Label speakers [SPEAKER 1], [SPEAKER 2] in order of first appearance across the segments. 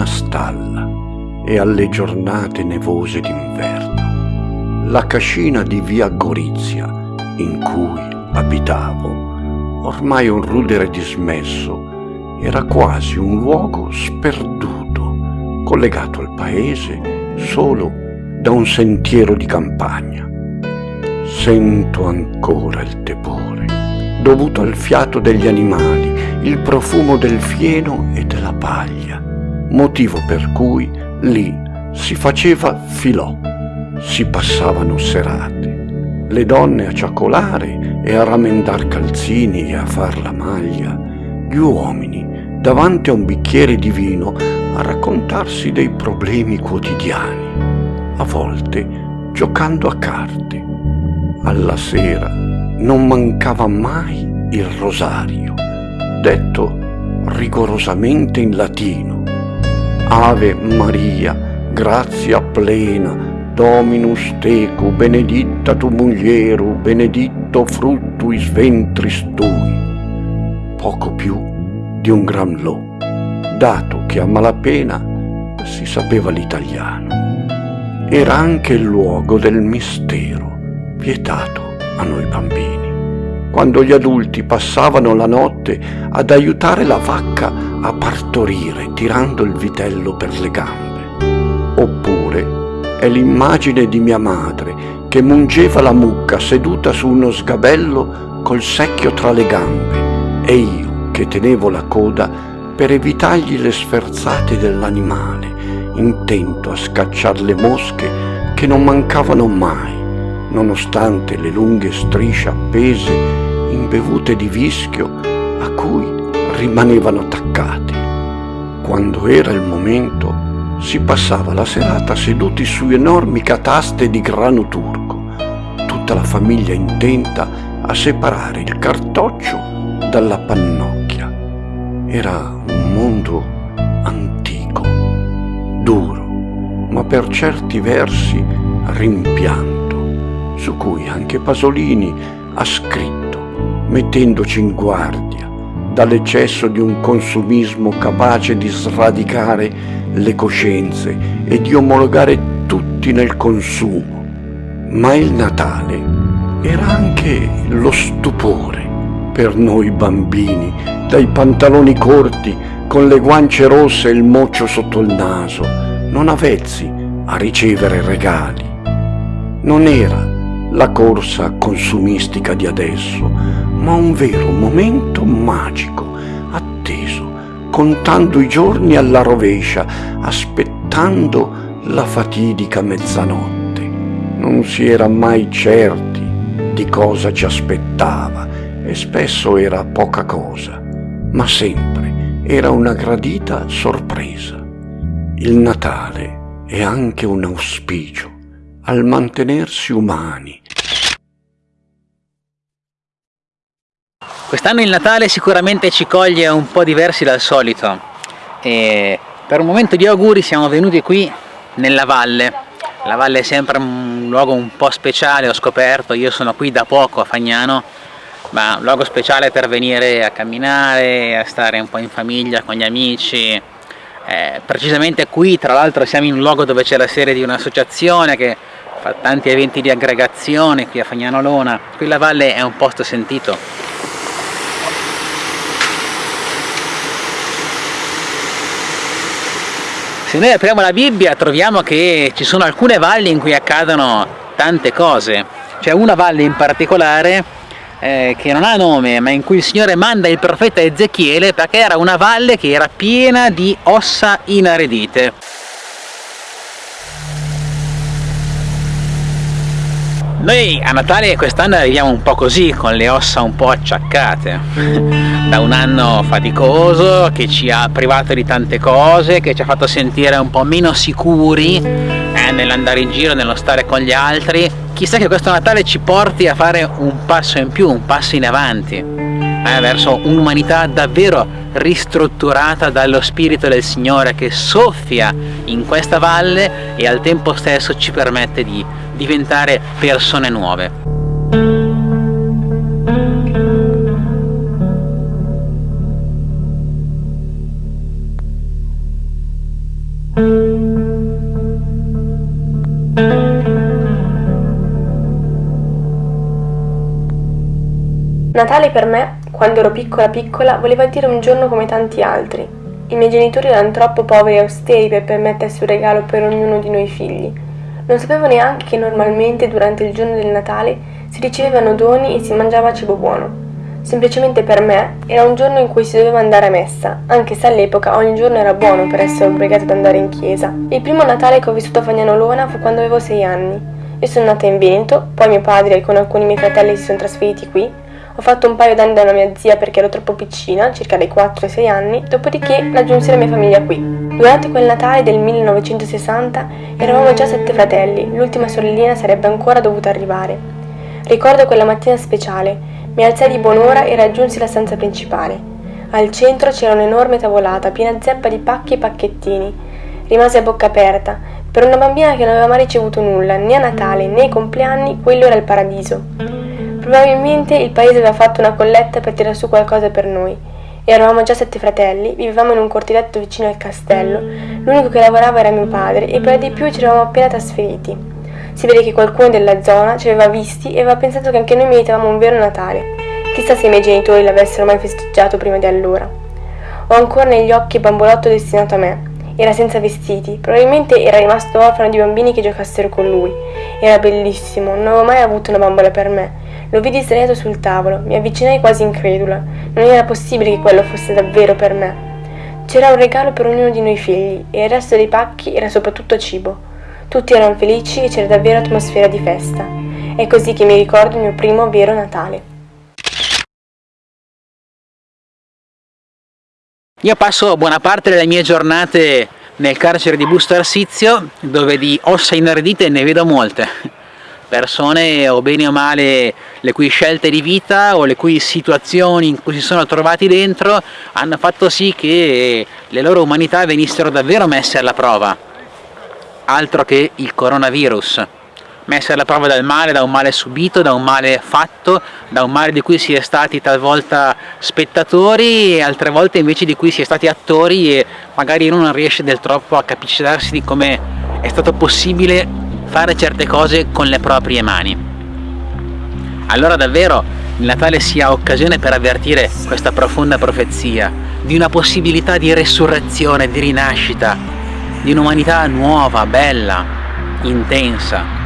[SPEAKER 1] una stalla e alle giornate nevose d'inverno. La cascina di via Gorizia, in cui abitavo, ormai un rudere dismesso, era quasi un luogo sperduto, collegato al paese solo da un sentiero di campagna. Sento ancora il tepore, dovuto al fiato degli animali, il profumo del fieno e della paglia, motivo per cui lì si faceva filò, si passavano serate, le donne a ciacolare e a ramendar calzini e a far la maglia, gli uomini davanti a un bicchiere di vino a raccontarsi dei problemi quotidiani, a volte giocando a carte. Alla sera non mancava mai il rosario, detto rigorosamente in latino. Ave Maria, grazia plena, Dominus tecu, benedicta tu mulieru, beneditto fruttuis ventris tui. Poco più di un gran lo, dato che a malapena si sapeva l'italiano. Era anche il luogo del mistero vietato a noi bambini. Quando gli adulti passavano la notte ad aiutare la vacca a partorire tirando il vitello per le gambe. Oppure è l'immagine di mia madre che mungeva la mucca seduta su uno sgabello col secchio tra le gambe e io che tenevo la coda per evitargli le sferzate dell'animale, intento a scacciar le mosche che non mancavano mai nonostante le lunghe strisce appese imbevute di vischio a cui rimanevano attaccate. Quando era il momento si passava la serata seduti su enormi cataste di grano turco, tutta la famiglia intenta a separare il cartoccio dalla pannocchia. Era un mondo antico, duro, ma per certi versi rimpianto su cui anche Pasolini ha scritto, mettendoci in guardia dall'eccesso di un consumismo capace di sradicare le coscienze e di omologare tutti nel consumo. Ma il Natale era anche lo stupore per noi bambini, dai pantaloni corti con le guance rosse e il moccio sotto il naso, non avvezzi a ricevere regali. Non era la corsa consumistica di adesso, ma un vero momento magico, atteso, contando i giorni alla rovescia, aspettando la fatidica mezzanotte. Non si era mai certi di cosa ci aspettava e spesso era poca cosa, ma sempre era una gradita sorpresa. Il Natale è anche un auspicio al mantenersi umani.
[SPEAKER 2] Quest'anno il Natale sicuramente ci coglie un po' diversi dal solito e per un momento di auguri siamo venuti qui nella valle. La valle è sempre un luogo un po' speciale, ho scoperto, io sono qui da poco a Fagnano, ma un luogo speciale per venire a camminare, a stare un po' in famiglia con gli amici. Eh, precisamente qui tra l'altro siamo in un luogo dove c'è la sede di un'associazione che fa tanti eventi di aggregazione qui a Fagnano Lona, qui la valle è un posto sentito. Se noi apriamo la Bibbia troviamo che ci sono alcune valli in cui accadono tante cose, c'è una valle in particolare eh, che non ha nome ma in cui il Signore manda il profeta Ezechiele perché era una valle che era piena di ossa inaridite. Noi a Natale quest'anno arriviamo un po' così, con le ossa un po' acciaccate, da un anno faticoso che ci ha privato di tante cose, che ci ha fatto sentire un po' meno sicuri eh, nell'andare in giro, nello stare con gli altri. Chissà che questo Natale ci porti a fare un passo in più, un passo in avanti, eh, verso un'umanità davvero ristrutturata dallo Spirito del Signore che soffia in questa valle e al tempo stesso ci permette di diventare persone nuove.
[SPEAKER 3] Natale per me, quando ero piccola piccola, voleva dire un giorno come tanti altri. I miei genitori erano troppo poveri e austeri per permettersi un regalo per ognuno di noi figli. Non sapevo neanche che normalmente durante il giorno del Natale si ricevevano doni e si mangiava cibo buono. Semplicemente per me era un giorno in cui si doveva andare a messa, anche se all'epoca ogni giorno era buono per essere obbligato ad andare in chiesa. Il primo Natale che ho vissuto a Fagnanolona fu quando avevo sei anni. Io sono nata in Veneto, poi mio padre con alcuni miei fratelli si sono trasferiti qui ho fatto un paio d'anni da mia zia perché ero troppo piccina, circa dai 4 ai 6 anni, dopodiché raggiunsi la mia famiglia qui. Durante quel Natale del 1960 eravamo già sette fratelli, l'ultima sorellina sarebbe ancora dovuta arrivare. Ricordo quella mattina speciale, mi alzai di buon'ora e raggiunsi la stanza principale. Al centro c'era un'enorme tavolata piena zeppa di pacchi e pacchettini. Rimasi a bocca aperta. Per una bambina che non aveva mai ricevuto nulla, né a Natale né ai compleanni, quello era il paradiso. Probabilmente il paese aveva fatto una colletta per tirare su qualcosa per noi. Eravamo già sette fratelli, vivevamo in un cortiletto vicino al castello, l'unico che lavorava era mio padre e per di più ci eravamo appena trasferiti. Si vede che qualcuno della zona ci aveva visti e aveva pensato che anche noi meritavamo un vero Natale. Chissà se i miei genitori l'avessero mai festeggiato prima di allora. Ho ancora negli occhi il bambolotto destinato a me. Era senza vestiti, probabilmente era rimasto orfano di bambini che giocassero con lui. Era bellissimo, non avevo mai avuto una bambola per me lo vidi sdraiato sul tavolo, mi avvicinai quasi incredula. Non era possibile che quello fosse davvero per me. C'era un regalo per ognuno di noi figli e il resto dei pacchi era soprattutto cibo. Tutti erano felici e c'era davvero atmosfera di festa. È così che mi ricordo il mio primo vero Natale.
[SPEAKER 2] Io passo buona parte delle mie giornate nel carcere di Busto Arsizio, dove di ossa ineredite ne vedo molte persone o bene o male le cui scelte di vita o le cui situazioni in cui si sono trovati dentro hanno fatto sì che le loro umanità venissero davvero messe alla prova. Altro che il coronavirus. Messe alla prova dal male, da un male subito, da un male fatto, da un male di cui si è stati talvolta spettatori e altre volte invece di cui si è stati attori e magari uno non riesce del troppo a capacitarsi di come è stato possibile fare certe cose con le proprie mani. Allora davvero il Natale sia occasione per avvertire questa profonda profezia di una possibilità di resurrezione, di rinascita, di un'umanità nuova, bella, intensa,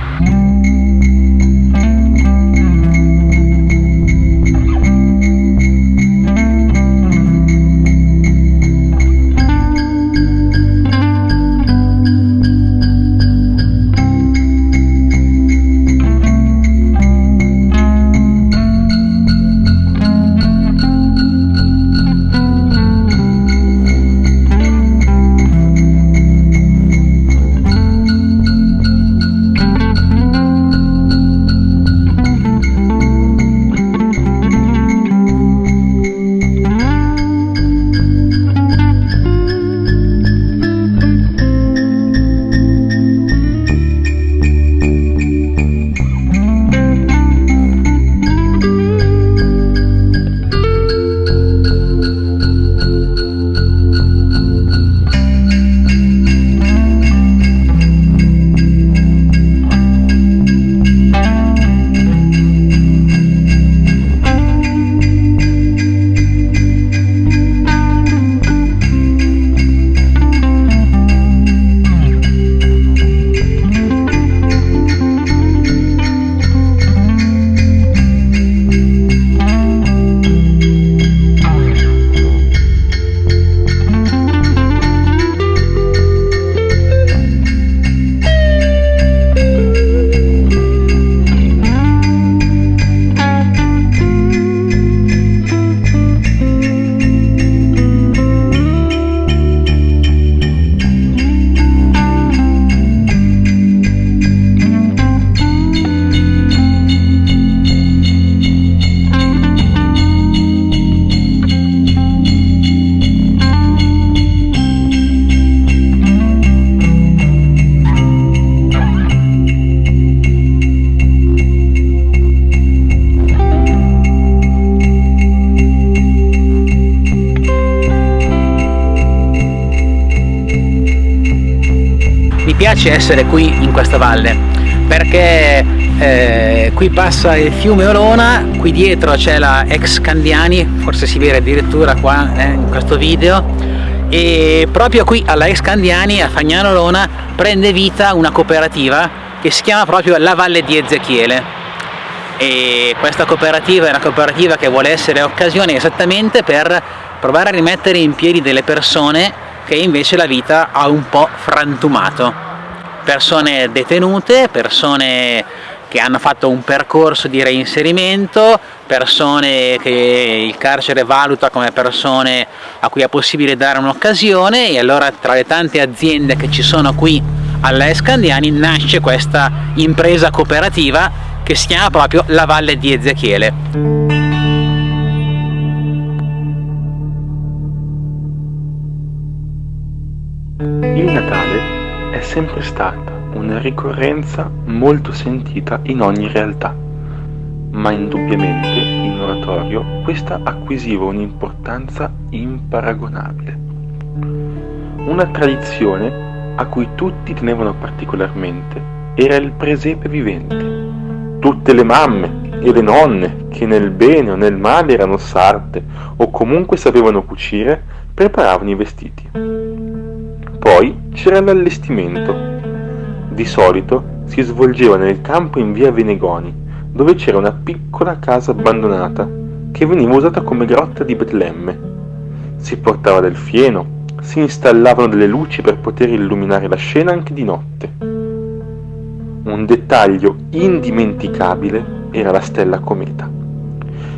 [SPEAKER 2] piace essere qui in questa valle perché eh, qui passa il fiume Olona, qui dietro c'è la ex Candiani, forse si vede addirittura qua eh, in questo video, e proprio qui alla ex Candiani, a Fagnano Olona, prende vita una cooperativa che si chiama proprio La Valle di Ezechiele. E questa cooperativa è una cooperativa che vuole essere occasione esattamente per provare a rimettere in piedi delle persone che invece la vita ha un po' frantumato persone detenute, persone che hanno fatto un percorso di reinserimento, persone che il carcere valuta come persone a cui è possibile dare un'occasione e allora tra le tante aziende che ci sono qui alla Escandiani nasce questa impresa cooperativa che si chiama proprio la Valle di Ezechiele.
[SPEAKER 4] Il Natale sempre stata una ricorrenza molto sentita in ogni realtà, ma indubbiamente in oratorio questa acquisiva un'importanza imparagonabile. Una tradizione a cui tutti tenevano particolarmente era il presepe vivente, tutte le mamme e le nonne che nel bene o nel male erano sarte o comunque sapevano cucire preparavano i vestiti. Poi c'era l'allestimento. Di solito si svolgeva nel campo in via Venegoni, dove c'era una piccola casa abbandonata che veniva usata come grotta di Betlemme. Si portava del fieno, si installavano delle luci per poter illuminare la scena anche di notte un dettaglio indimenticabile era la stella cometa.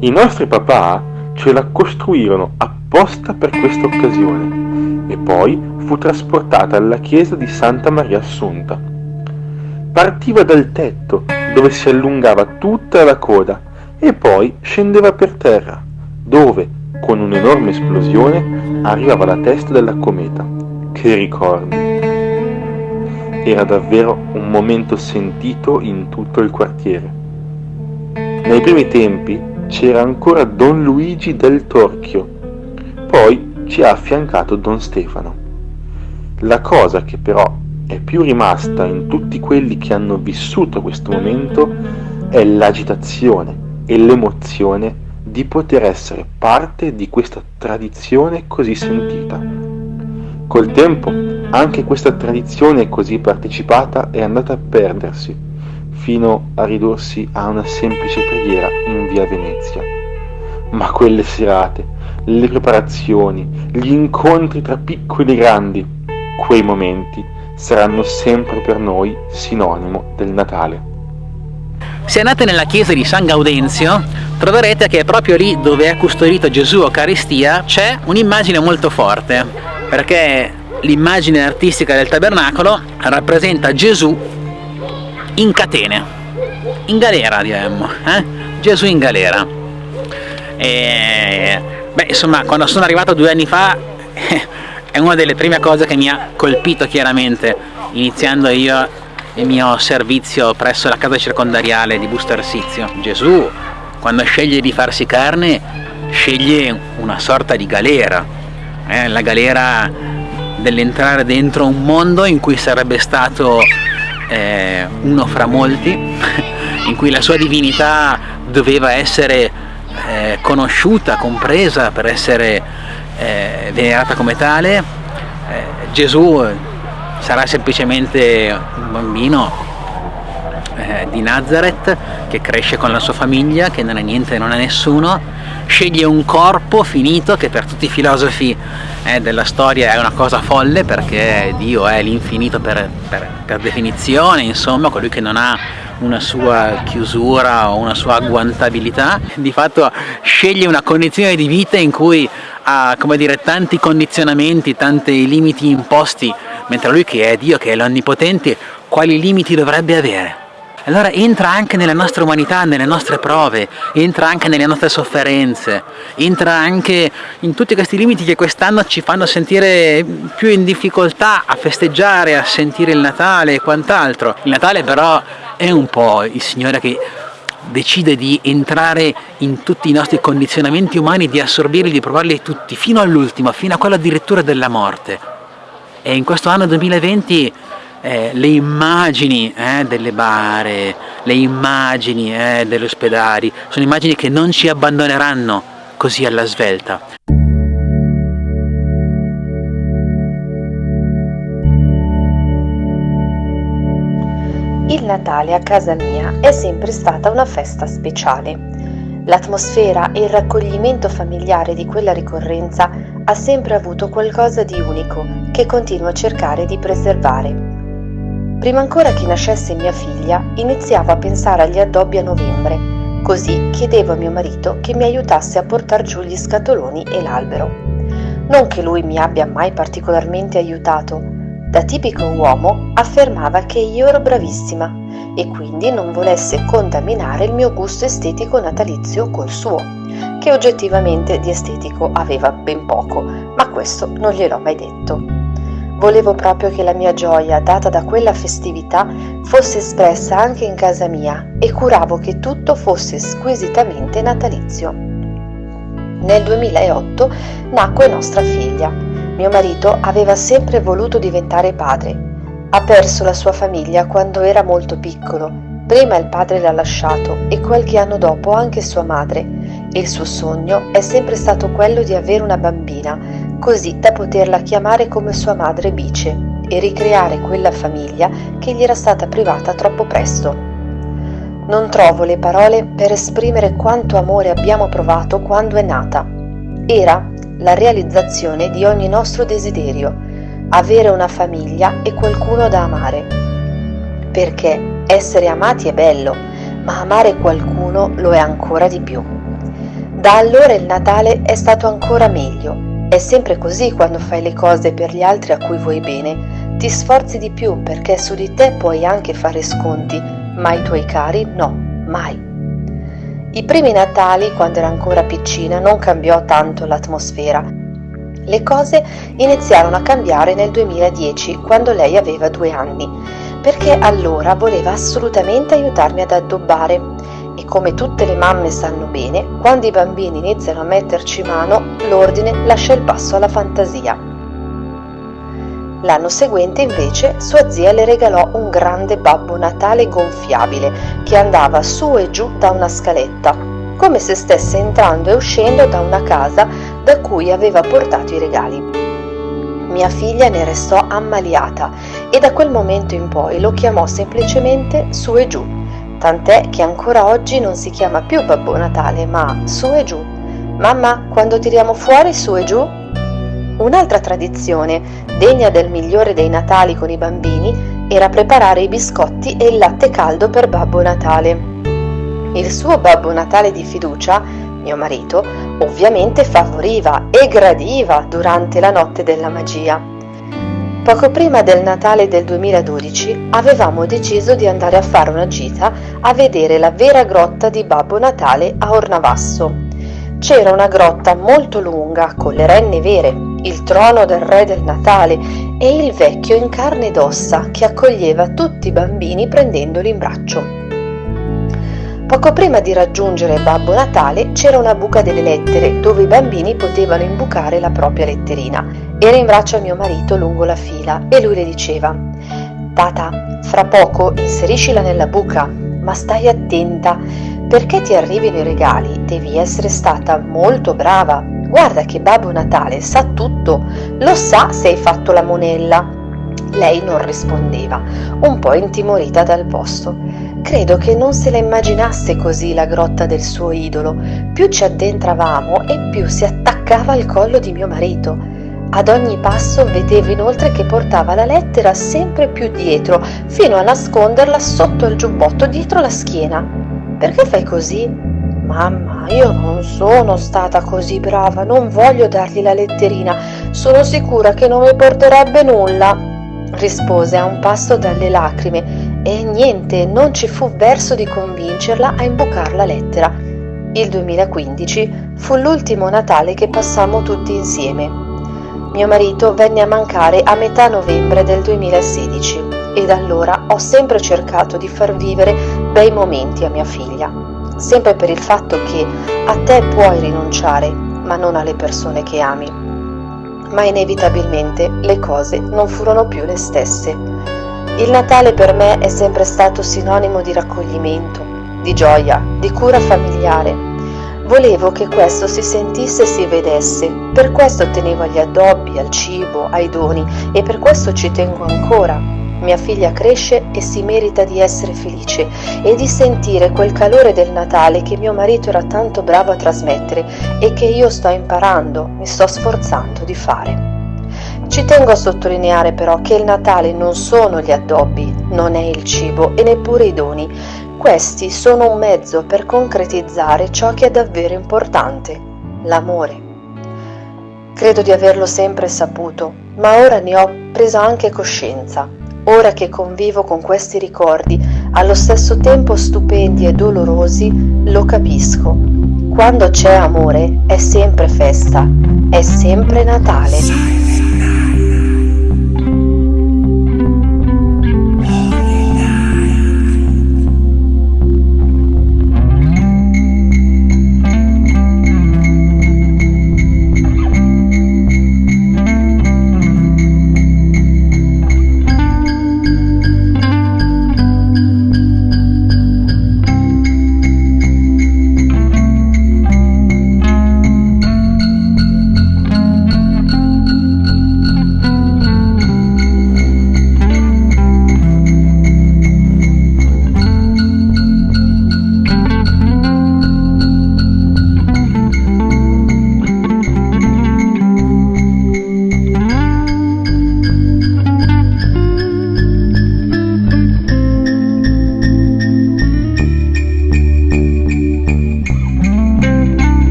[SPEAKER 4] I nostri papà ce la costruirono apposta per questa occasione e poi fu trasportata alla chiesa di Santa Maria Assunta. Partiva dal tetto dove si allungava tutta la coda e poi scendeva per terra dove, con un'enorme esplosione, arrivava la testa della cometa. Che ricordi! Era davvero un momento sentito in tutto il quartiere. Nei primi tempi c'era ancora Don Luigi del Torchio, poi ci ha affiancato Don Stefano. La cosa che però è più rimasta in tutti quelli che hanno vissuto questo momento è l'agitazione e l'emozione di poter essere parte di questa tradizione così sentita. Col tempo anche questa tradizione così partecipata è andata a perdersi, fino a ridursi a una semplice preghiera in via Venezia. Ma quelle serate, le preparazioni, gli incontri tra piccoli e grandi, quei momenti saranno sempre per noi sinonimo del Natale.
[SPEAKER 2] Se andate nella chiesa di San Gaudenzio troverete che proprio lì dove è custodito Gesù Eucaristia c'è un'immagine molto forte perché l'immagine artistica del tabernacolo rappresenta Gesù in catene, in galera diremmo, eh? Gesù in galera. E, beh, insomma, quando sono arrivato due anni fa è una delle prime cose che mi ha colpito chiaramente, iniziando io il mio servizio presso la casa circondariale di Busto Arsizio. Gesù, quando sceglie di farsi carne, sceglie una sorta di galera, eh? la galera dell'entrare dentro un mondo in cui sarebbe stato eh, uno fra molti, in cui la sua divinità doveva essere eh, conosciuta, compresa per essere eh, venerata come tale. Eh, Gesù sarà semplicemente un bambino eh, di Nazareth che cresce con la sua famiglia, che non è niente non è nessuno, sceglie un corpo finito che per tutti i filosofi eh, della storia è una cosa folle perché Dio è l'infinito per, per, per, definizione, insomma, colui che non ha una sua chiusura o una sua agguantabilità, di fatto sceglie una condizione di vita in cui ha dire, tanti condizionamenti, tanti limiti imposti, mentre lui che è Dio, che è l'Onnipotente, quali limiti dovrebbe avere? Allora entra anche nella nostra umanità, nelle nostre prove, entra anche nelle nostre sofferenze, entra anche in tutti questi limiti che quest'anno ci fanno sentire più in difficoltà a festeggiare, a sentire il Natale e quant'altro. Il Natale però è un po' il Signore che decide di entrare in tutti i nostri condizionamenti umani, di assorbirli, di provarli tutti, fino all'ultimo, fino a quello addirittura della morte. E in questo anno 2020 eh, le immagini eh, delle bare, le immagini eh, degli ospedali, sono immagini che non ci abbandoneranno così alla svelta.
[SPEAKER 5] Il Natale a casa mia è sempre stata una festa speciale. L'atmosfera e il raccoglimento familiare di quella ricorrenza ha sempre avuto qualcosa di unico che continuo a cercare di preservare. Prima ancora che nascesse mia figlia, iniziavo a pensare agli addobbi a novembre, così chiedevo a mio marito che mi aiutasse a portare giù gli scatoloni e l'albero. Non che lui mi abbia mai particolarmente aiutato, da tipico uomo affermava che io ero bravissima e quindi non volesse contaminare il mio gusto estetico natalizio col suo che oggettivamente di estetico aveva ben poco, ma questo non gliel'ho mai detto. Volevo proprio che la mia gioia data da quella festività fosse espressa anche in casa mia e curavo che tutto fosse squisitamente natalizio. Nel 2008 nacque nostra figlia. Mio marito aveva sempre voluto diventare padre. Ha perso la sua famiglia quando era molto piccolo. Prima il padre l'ha lasciato e qualche anno dopo anche sua madre il suo sogno è sempre stato quello di avere una bambina, così da poterla chiamare come sua madre Bice e ricreare quella famiglia che gli era stata privata troppo presto. Non trovo le parole per esprimere quanto amore abbiamo provato quando è nata. Era la realizzazione di ogni nostro desiderio, avere una famiglia e qualcuno da amare. Perché essere amati è bello, ma amare qualcuno lo è ancora di più. Da allora il Natale è stato ancora meglio. È sempre così quando fai le cose per gli altri a cui vuoi bene. Ti sforzi di più perché su di te puoi anche fare sconti, ma ai tuoi cari no, mai. I primi Natali, quando era ancora piccina, non cambiò tanto l'atmosfera. Le cose iniziarono a cambiare nel 2010, quando lei aveva due anni, perché allora voleva assolutamente aiutarmi ad addobbare e come tutte le mamme sanno bene, quando i bambini iniziano a metterci mano, l'ordine lascia il passo alla fantasia. L'anno seguente invece sua zia le regalò un grande Babbo Natale gonfiabile che andava su e giù da una scaletta, come se stesse entrando e uscendo da una casa da cui aveva portato i regali. Mia figlia ne restò ammaliata e da quel momento in poi lo chiamò semplicemente su e giù tant'è che ancora oggi non si chiama più Babbo Natale, ma su e giù. Mamma, quando tiriamo fuori su e giù? Un'altra tradizione, degna del migliore dei Natali con i bambini, era preparare i biscotti e il latte caldo per Babbo Natale. Il suo Babbo Natale di fiducia, mio marito, ovviamente favoriva e gradiva durante la notte della magia. Poco prima del Natale del 2012 avevamo deciso di andare a fare una gita a vedere la vera grotta di Babbo Natale a Ornavasso. C'era una grotta molto lunga con le renne vere, il trono del re del Natale e il vecchio in carne ed ossa che accoglieva tutti i bambini prendendoli in braccio. Poco prima di raggiungere Babbo Natale c'era una buca delle lettere dove i bambini potevano imbucare la propria letterina. Era in braccio a mio marito lungo la fila e lui le diceva Tata, fra poco inseriscila nella buca, ma stai attenta, perché ti arrivino i regali devi essere stata molto brava. Guarda che Babbo Natale sa tutto, lo sa se hai fatto la monella. Lei non rispondeva, un po' intimorita dal posto. Credo che non se la immaginasse così la grotta del suo idolo. Più ci addentravamo e più si attaccava al collo di mio marito. Ad ogni passo vedevo inoltre che portava la lettera sempre più dietro, fino a nasconderla sotto il giubbotto dietro la schiena. Perché fai così? Mamma, io non sono stata così brava, non voglio dargli la letterina, sono sicura che non mi porterebbe nulla, rispose a un passo dalle lacrime e niente, non ci fu verso di convincerla a imbucar la lettera. Il 2015 fu l'ultimo Natale che passammo tutti insieme. Mio marito venne a mancare a metà novembre del 2016 e da allora ho sempre cercato di far vivere bei momenti a mia figlia, sempre per il fatto che a te puoi rinunciare, ma non alle persone che ami. Ma inevitabilmente le cose non furono più le stesse Il Natale per me è sempre stato sinonimo di raccoglimento, di gioia, di cura familiare. Volevo che questo si sentisse e si vedesse, per questo tenevo agli addobbi, al cibo, ai doni e per questo ci tengo ancora. Mia figlia cresce e si merita di essere felice e di sentire quel calore del Natale che mio marito era tanto bravo a trasmettere e che io sto imparando, mi sto sforzando di fare. Ci tengo a sottolineare però che il Natale non sono gli addobbi, non è il cibo e neppure i doni. Questi sono un mezzo per concretizzare ciò che è davvero importante, l'amore. Credo di averlo sempre saputo, ma ora ne ho preso anche coscienza. Ora che convivo con questi ricordi, allo stesso tempo stupendi e dolorosi, lo capisco. Quando c'è amore è sempre festa, è sempre Natale.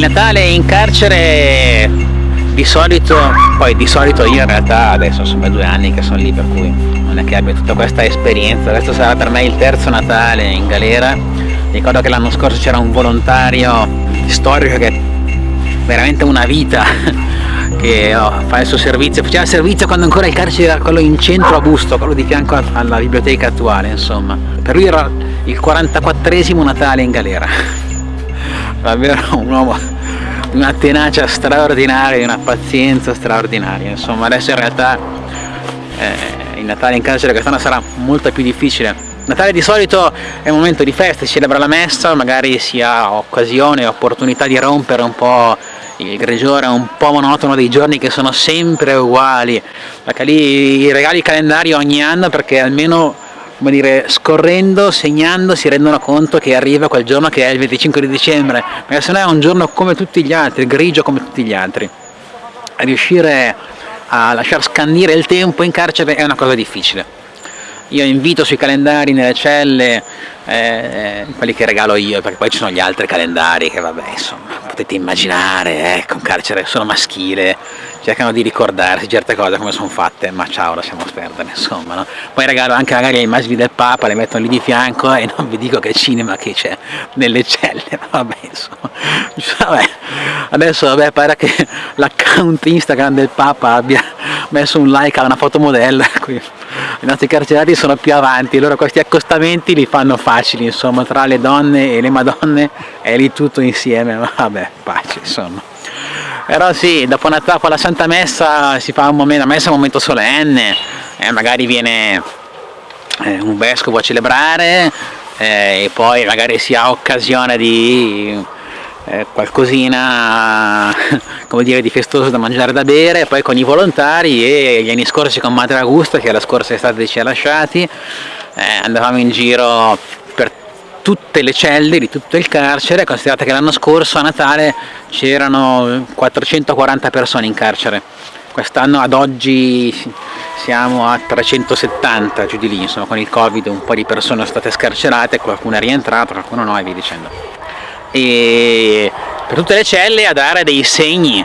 [SPEAKER 2] Natale in carcere di solito, poi di solito io in realtà adesso sono due anni che sono lì per cui non è che abbia tutta questa esperienza, questo sarà per me il terzo Natale in galera, ricordo che l'anno scorso c'era un volontario storico che veramente una vita che oh, fa il suo servizio, faceva servizio quando ancora il carcere era quello in centro a Busto, quello di fianco alla biblioteca attuale insomma, per lui era il 44esimo Natale in galera. Davvero un uomo di una tenacia straordinaria, di una pazienza straordinaria, insomma adesso in realtà eh, il Natale in carcere quest'anno sarà molto più difficile. Natale di solito è un momento di festa, si celebra la messa, magari si ha occasione, opportunità di rompere un po' il grigiore un po' monotono dei giorni che sono sempre uguali, perché lì i regali calendari ogni anno perché almeno come dire, scorrendo, segnando, si rendono conto che arriva quel giorno che è il 25 di dicembre, perché se no è un giorno come tutti gli altri, grigio come tutti gli altri. Riuscire a lasciar scandire il tempo in carcere è una cosa difficile. Io invito sui calendari nelle celle, eh, quelli che regalo io, perché poi ci sono gli altri calendari che vabbè, insomma, potete immaginare, ecco, un carcere solo maschile, cercano di ricordarsi certe cose come sono fatte, ma ciao, lasciamo perdere, insomma, no? Poi regalo anche magari le immagini del Papa, le mettono lì di fianco e non vi dico che cinema che c'è nelle celle, vabbè, insomma, vabbè. adesso vabbè, pare che l'account Instagram del Papa abbia messo un like a una fotomodella, qui i nostri carcerati sono più avanti, loro questi accostamenti li fanno facili, insomma, tra le donne e le madonne è lì tutto insieme, vabbè, pace, insomma. Però sì, dopo, una, la Santa Messa si fa un momento, la messa è un momento solenne, eh, magari viene eh, un vescovo a celebrare, eh, e poi magari si ha occasione di eh, qualcosina come dire di festoso da mangiare e da bere poi con i volontari e gli anni scorsi con Madre Augusta che la scorsa estate ci ha lasciati. Eh, andavamo in giro per tutte le celle di tutto il carcere considerate che l'anno scorso a Natale c'erano 440 persone in carcere. Quest'anno ad oggi siamo a 370 giù di lì insomma con il covid un po' di persone sono state scarcerate qualcuno è rientrato qualcuno no e via dicendo e per tutte le celle a dare dei segni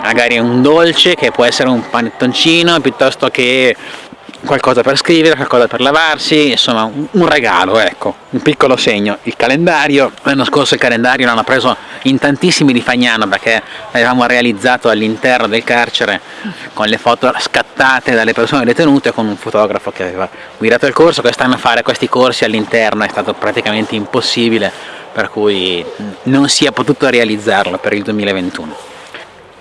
[SPEAKER 2] magari un dolce che può essere un panettoncino piuttosto che qualcosa per scrivere, qualcosa per lavarsi, insomma un regalo, ecco, un piccolo segno. Il calendario, l'anno scorso il calendario l'hanno preso in tantissimi di Fagnano perché l'avevamo realizzato all'interno del carcere con le foto scattate dalle persone detenute con un fotografo che aveva guidato il corso, quest'anno fare questi corsi all'interno è stato praticamente impossibile per cui non si è potuto realizzarlo per il 2021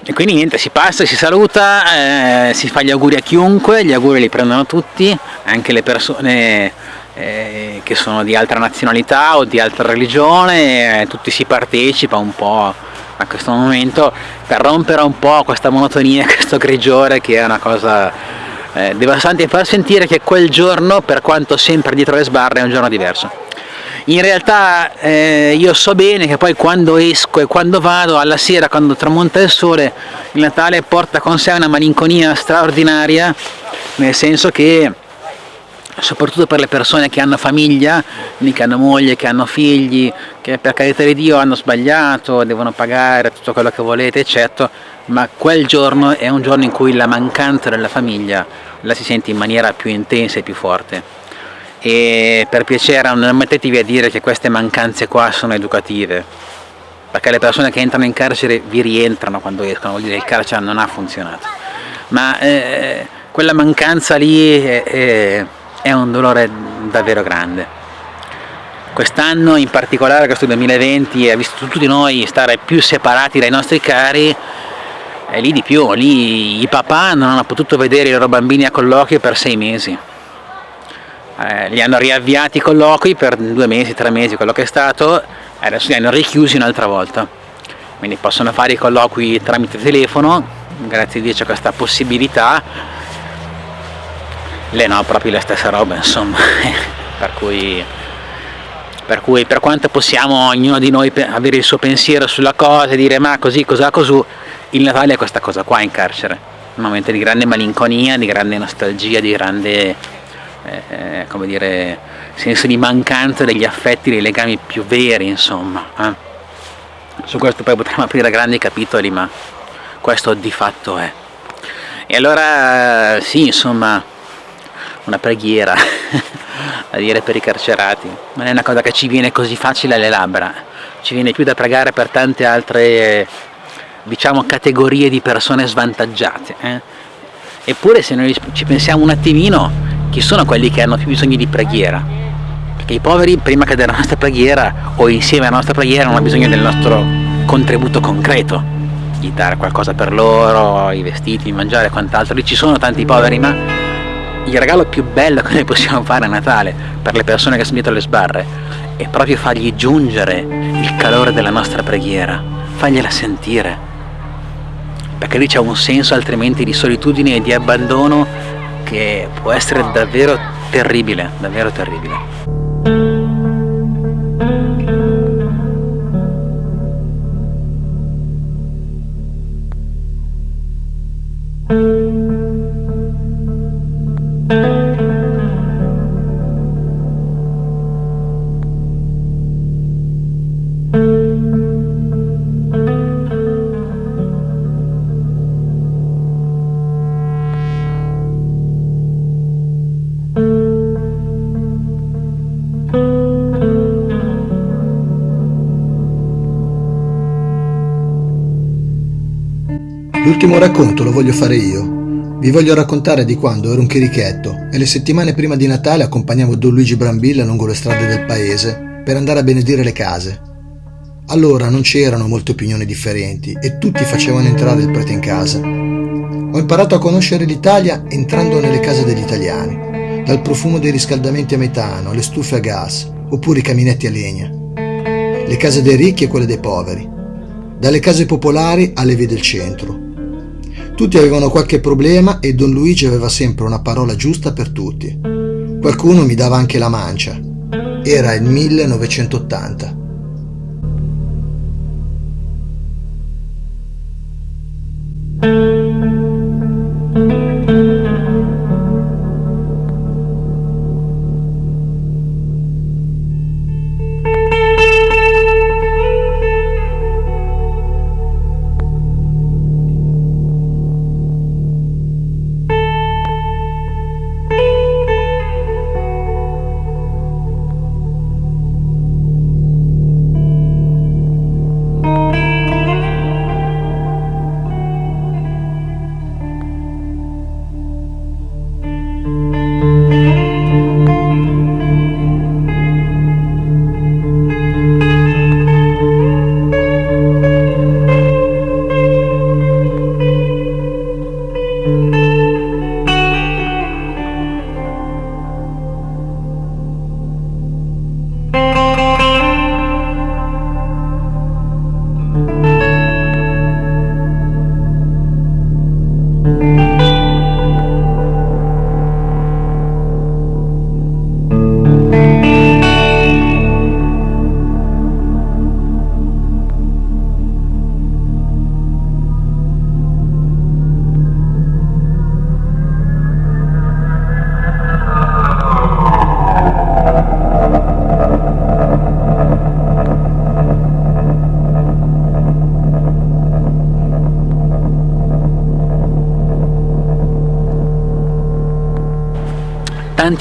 [SPEAKER 2] e quindi niente si passa, si saluta, eh, si fa gli auguri a chiunque, gli auguri li prendono tutti, anche le persone eh, che sono di altra nazionalità o di altra religione, eh, tutti si partecipa un po' a questo momento per rompere un po' questa monotonia, questo grigiore che è una cosa eh, devastante e far sentire che quel giorno, per quanto sempre dietro le sbarre, è un giorno diverso in realtà eh, io so bene che poi quando esco e quando vado alla sera quando tramonta il sole il Natale porta con sé una malinconia straordinaria nel senso che soprattutto per le persone che hanno famiglia, che hanno moglie, che hanno figli, che per carità di Dio hanno sbagliato, devono pagare tutto quello che volete, eccetera, ma quel giorno è un giorno in cui la mancanza della famiglia la si sente in maniera più intensa e più forte e per piacere non mettetevi a dire che queste mancanze qua sono educative. Perché le persone che entrano in carcere vi rientrano quando escono, vuol dire che il carcere non ha funzionato. Ma eh, quella mancanza lì è, è, è un dolore davvero grande. Quest'anno in particolare questo 2020 ha visto tutti noi stare più separati dai nostri cari e lì di più, lì i papà non hanno potuto vedere i loro bambini a colloquio per sei mesi eh, li hanno riavviati i colloqui per due mesi, tre mesi, quello che è stato, e adesso li hanno richiusi un'altra volta. Quindi possono fare i colloqui tramite telefono, grazie a Dio c'è questa possibilità, le no, proprio la stessa roba, insomma, per cui per cui per quanto possiamo ognuno di noi avere il suo pensiero sulla cosa e dire ma così, cos'ha, cosù, il Natale è questa cosa qua in carcere, un momento di grande malinconia, di grande nostalgia, di grande eh, come dire, senso di mancanza degli affetti, dei legami più veri, insomma. Eh. Su questo poi potremmo aprire grandi capitoli, ma questo di fatto è. E allora sì, insomma, una preghiera da dire per i carcerati, non è una cosa che ci viene così facile alle labbra, ci viene più da pregare per tante altre diciamo categorie di persone svantaggiate. Eh? Eppure se noi ci pensiamo un attimino, chi sono quelli che hanno più bisogno di preghiera? Perché i poveri prima che della nostra preghiera o insieme alla nostra preghiera hanno bisogno del nostro contributo concreto, di dare qualcosa per loro, i vestiti, il mangiare e quant'altro. Lì ci sono tanti poveri, ma il regalo più bello che noi possiamo fare a Natale per le persone che sono dietro le sbarre è proprio fargli giungere il calore della nostra preghiera, fargliela sentire. Perché lì c'è un senso altrimenti di solitudine e di abbandono che può essere davvero terribile, davvero terribile.
[SPEAKER 6] L'ultimo racconto lo voglio fare io. Vi voglio raccontare di quando ero un chirichetto e le settimane prima di Natale accompagnavo Don Luigi Brambilla lungo le strade del paese per andare a benedire le case. Allora non c'erano molte opinioni differenti e tutti facevano entrare il prete in casa. Ho imparato a conoscere l'Italia entrando nelle case degli italiani, dal profumo dei riscaldamenti a metano alle stufe a gas oppure i caminetti a legna, le case dei ricchi e quelle dei poveri, dalle case popolari alle vie del centro. Tutti avevano qualche problema e Don Luigi aveva sempre una parola giusta per tutti. Qualcuno mi dava anche la mancia. Era il 1980.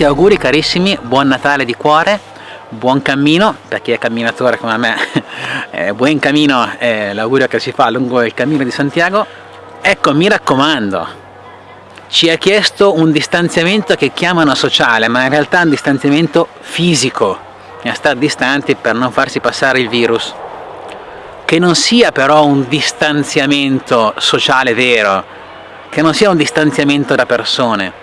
[SPEAKER 2] Tanti auguri carissimi, buon Natale di cuore, buon cammino per chi è camminatore come me, eh, buon cammino è l'augurio che si fa lungo il cammino di Santiago. Ecco, mi raccomando, ci ha chiesto un distanziamento che chiamano sociale, ma in realtà è un distanziamento fisico, a stare distanti per non farsi passare il virus. Che non sia però un distanziamento sociale vero, che non sia un distanziamento da persone.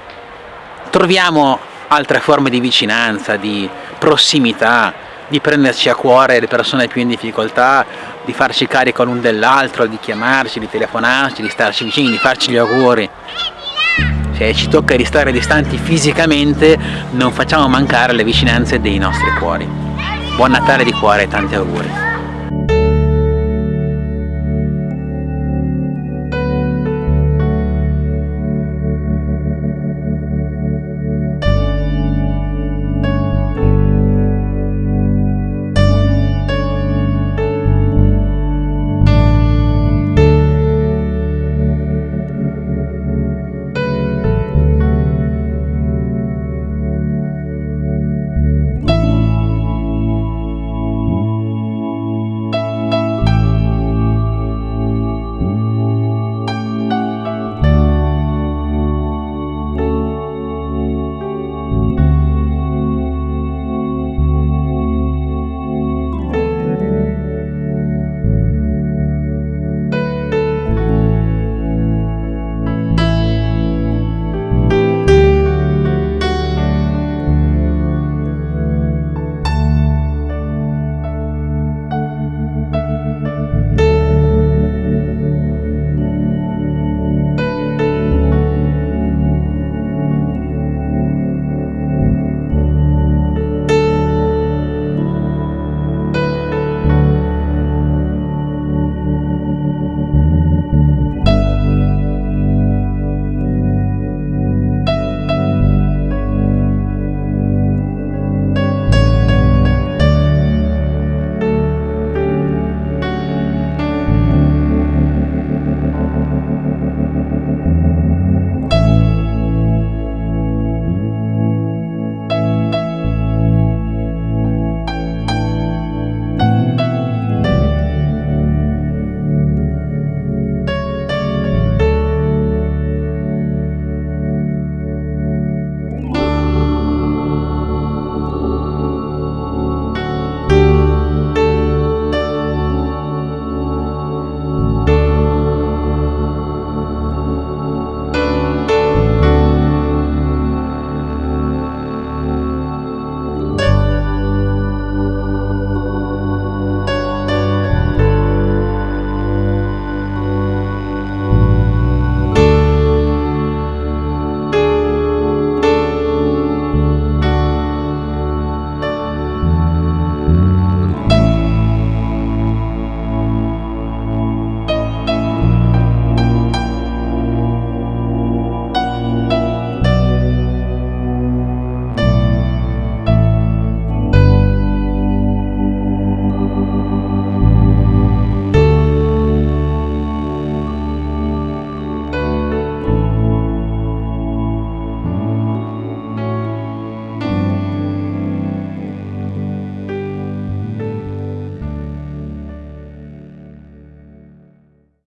[SPEAKER 2] Troviamo altre forme di vicinanza, di prossimità, di prenderci a cuore le persone più in difficoltà, di farci carico l'un dell'altro, di chiamarci, di telefonarci, di starci vicini, di farci gli auguri. Se ci tocca di stare distanti fisicamente, non facciamo mancare le vicinanze dei nostri cuori. Buon Natale di cuore e tanti auguri.